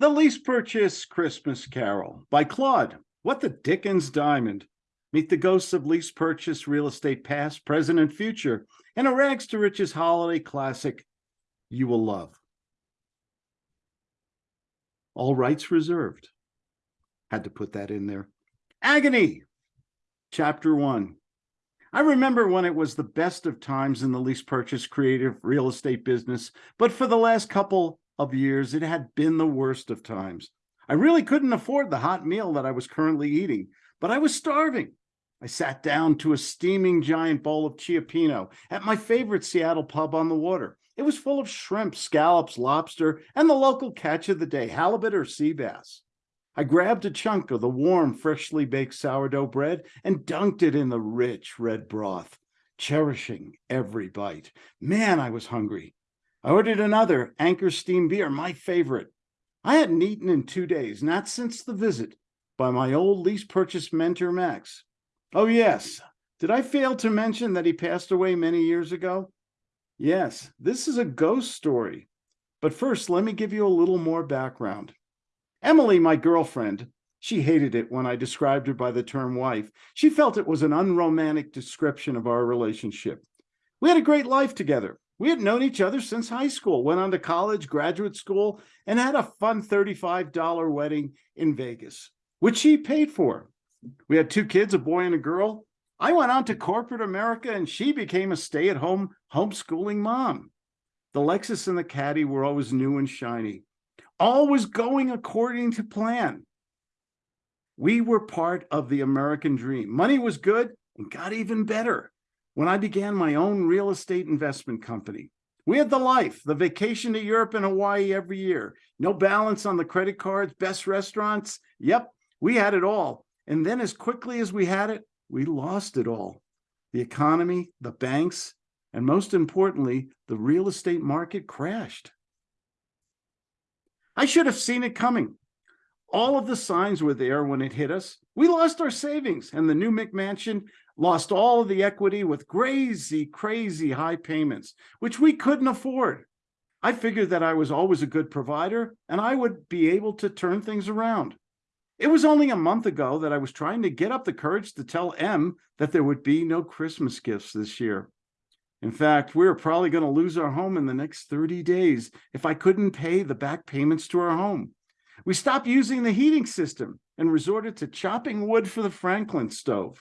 The Lease Purchase Christmas Carol by Claude. What the Dickens Diamond. Meet the ghosts of lease purchase real estate past, present, and future in a rags to riches holiday classic you will love. All rights reserved. Had to put that in there. Agony, chapter one. I remember when it was the best of times in the lease purchase creative real estate business, but for the last couple of years, it had been the worst of times. I really couldn't afford the hot meal that I was currently eating, but I was starving. I sat down to a steaming giant bowl of Cioppino at my favorite Seattle pub on the water. It was full of shrimp, scallops, lobster, and the local catch of the day, halibut or sea bass. I grabbed a chunk of the warm, freshly baked sourdough bread and dunked it in the rich red broth, cherishing every bite. Man, I was hungry. I ordered another Anchor Steam beer, my favorite. I hadn't eaten in two days, not since the visit by my old lease purchase mentor, Max. Oh, yes. Did I fail to mention that he passed away many years ago? Yes, this is a ghost story. But first, let me give you a little more background. Emily, my girlfriend, she hated it when I described her by the term wife. She felt it was an unromantic description of our relationship. We had a great life together. We had known each other since high school, went on to college, graduate school, and had a fun $35 wedding in Vegas, which she paid for. We had two kids, a boy and a girl. I went on to corporate America and she became a stay-at-home homeschooling mom. The Lexus and the Caddy were always new and shiny all was going according to plan. We were part of the American dream. Money was good and got even better when I began my own real estate investment company. We had the life, the vacation to Europe and Hawaii every year, no balance on the credit cards, best restaurants. Yep, we had it all. And then as quickly as we had it, we lost it all. The economy, the banks, and most importantly, the real estate market crashed. I should have seen it coming. All of the signs were there when it hit us. We lost our savings and the new McMansion lost all of the equity with crazy, crazy high payments, which we couldn't afford. I figured that I was always a good provider and I would be able to turn things around. It was only a month ago that I was trying to get up the courage to tell Em that there would be no Christmas gifts this year. In fact, we are probably going to lose our home in the next 30 days if I couldn't pay the back payments to our home. We stopped using the heating system and resorted to chopping wood for the Franklin stove.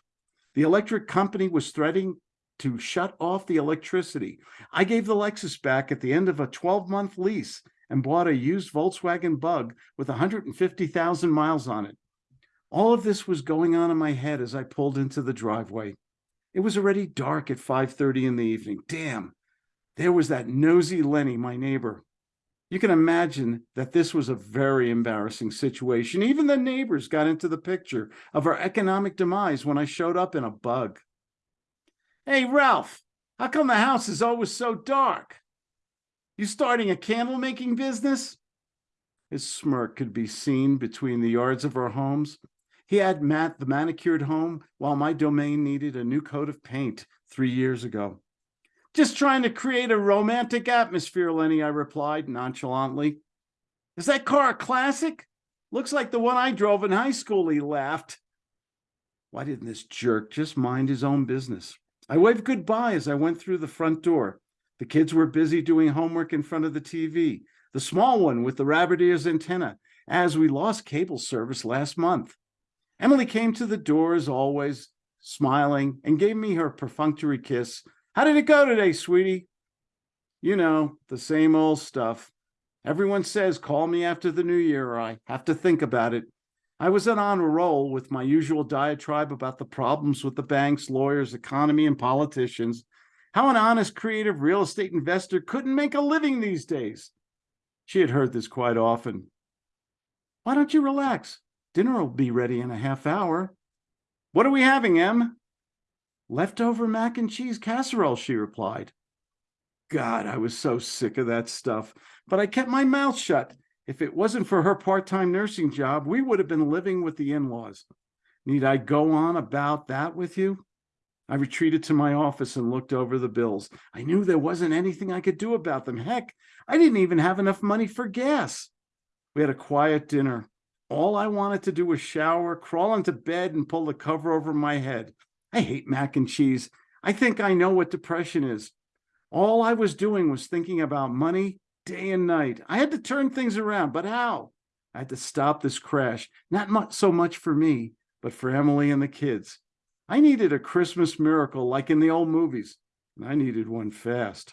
The electric company was threatening to shut off the electricity. I gave the Lexus back at the end of a 12-month lease and bought a used Volkswagen Bug with 150,000 miles on it. All of this was going on in my head as I pulled into the driveway. It was already dark at 5.30 in the evening. Damn, there was that nosy Lenny, my neighbor. You can imagine that this was a very embarrassing situation. Even the neighbors got into the picture of our economic demise when I showed up in a bug. Hey, Ralph, how come the house is always so dark? You starting a candle making business? His smirk could be seen between the yards of our homes. He had Matt the manicured home while my domain needed a new coat of paint three years ago. Just trying to create a romantic atmosphere, Lenny, I replied nonchalantly. Is that car a classic? Looks like the one I drove in high school, he laughed. Why didn't this jerk just mind his own business? I waved goodbye as I went through the front door. The kids were busy doing homework in front of the TV, the small one with the rabbit ears antenna, as we lost cable service last month. Emily came to the door as always, smiling, and gave me her perfunctory kiss. How did it go today, sweetie? You know, the same old stuff. Everyone says, call me after the new year, or I have to think about it. I was on a roll with my usual diatribe about the problems with the banks, lawyers, economy, and politicians. How an honest, creative real estate investor couldn't make a living these days. She had heard this quite often. Why don't you relax? Dinner will be ready in a half hour. What are we having, Em? Leftover mac and cheese casserole, she replied. God, I was so sick of that stuff, but I kept my mouth shut. If it wasn't for her part-time nursing job, we would have been living with the in-laws. Need I go on about that with you? I retreated to my office and looked over the bills. I knew there wasn't anything I could do about them. Heck, I didn't even have enough money for gas. We had a quiet dinner. All I wanted to do was shower, crawl into bed, and pull the cover over my head. I hate mac and cheese. I think I know what depression is. All I was doing was thinking about money day and night. I had to turn things around, but how? I had to stop this crash, not much so much for me, but for Emily and the kids. I needed a Christmas miracle like in the old movies, and I needed one fast.